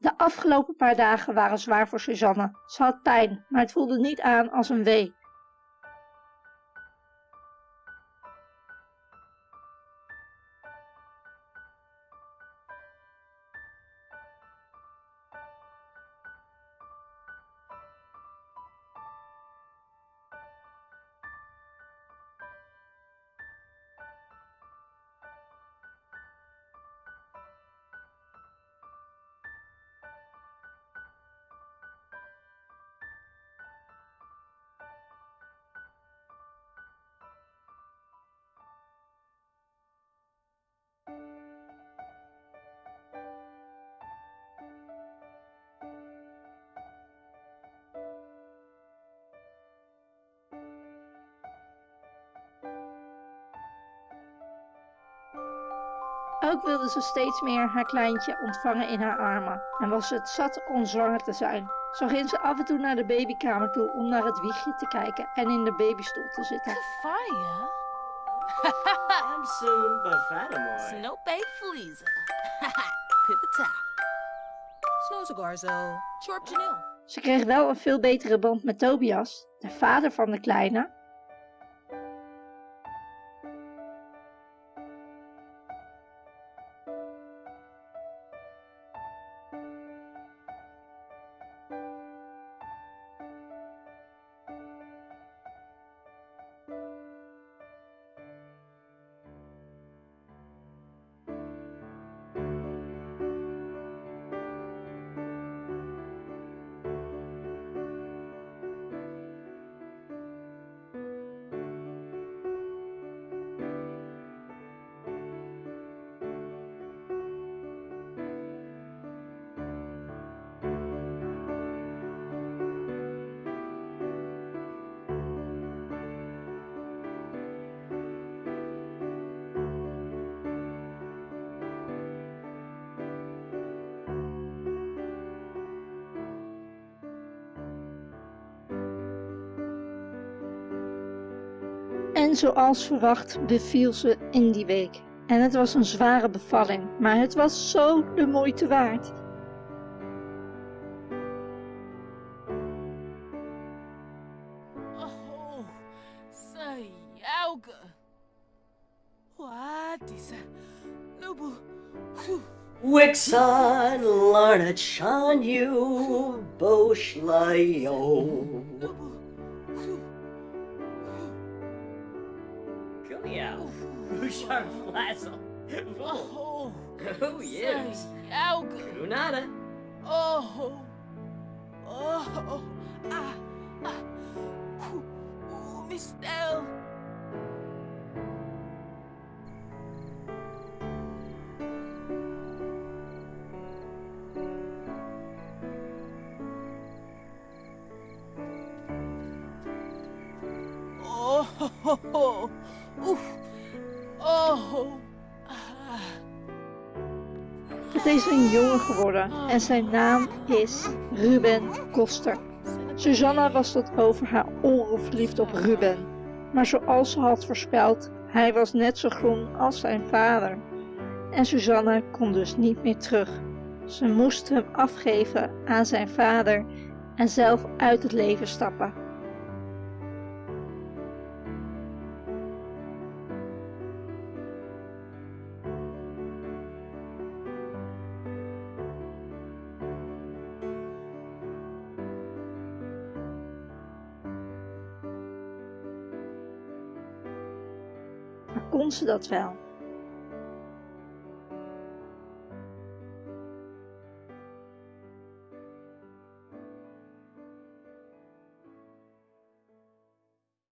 De afgelopen paar dagen waren zwaar voor Suzanne. Ze had pijn, maar het voelde niet aan als een wee. Ook wilde ze steeds meer haar kleintje ontvangen in haar armen en was ze het zat om zwanger te zijn. Zo ging ze af en toe naar de babykamer toe om naar het wiegje te kijken en in de babystoel te zitten. Fire? I'm soon Bafanamoy. Snope Fleeza. Pipita. Snooze Garzo. Chorp Janelle. Ze kreeg wel een veel betere band met Tobias, de vader van de kleine, En zoals verwacht beviel ze in die week. En het was een zware bevalling, maar het was zo de moeite waard. Oh, Sayauga. What is? Nubu. Wixon, Larna Chan you. Nubu. Kuliao. Bouchard Flazzle. Oh, Oh, yes. Sayauga. Kunada. Oh, oh, ah, ah. Ooh, ooh, Miss Dell. Ho. Oef. Oh. Het is een jongen geworden en zijn naam is Ruben Koster. Susanna was tot over haar oren verliefd op Ruben. Maar zoals ze had voorspeld, hij was net zo groen als zijn vader. En Susanna kon dus niet meer terug. Ze moest hem afgeven aan zijn vader en zelf uit het leven stappen. Maar kon ze dat wel?